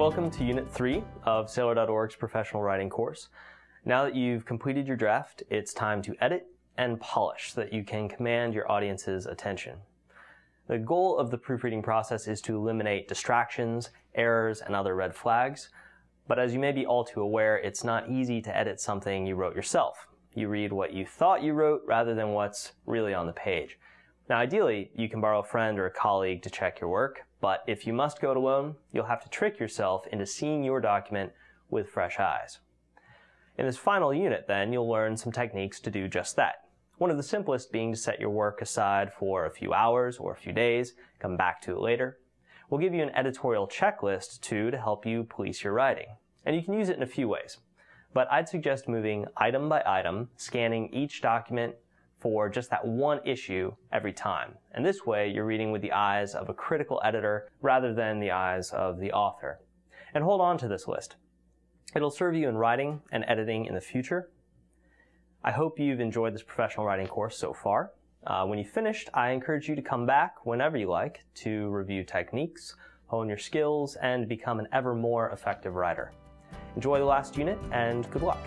Welcome to Unit 3 of Saylor.org's professional writing course. Now that you've completed your draft, it's time to edit and polish so that you can command your audience's attention. The goal of the proofreading process is to eliminate distractions, errors, and other red flags. But as you may be all too aware, it's not easy to edit something you wrote yourself. You read what you thought you wrote rather than what's really on the page. Now ideally, you can borrow a friend or a colleague to check your work, but if you must go it alone, you'll have to trick yourself into seeing your document with fresh eyes. In this final unit, then, you'll learn some techniques to do just that. One of the simplest being to set your work aside for a few hours or a few days, come back to it later. We'll give you an editorial checklist, too, to help you police your writing. And you can use it in a few ways. But I'd suggest moving item by item, scanning each document for just that one issue every time. And this way, you're reading with the eyes of a critical editor rather than the eyes of the author. And hold on to this list. It'll serve you in writing and editing in the future. I hope you've enjoyed this professional writing course so far. Uh, when you've finished, I encourage you to come back whenever you like to review techniques, hone your skills, and become an ever more effective writer. Enjoy the last unit, and good luck.